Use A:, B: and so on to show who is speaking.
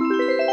A: Música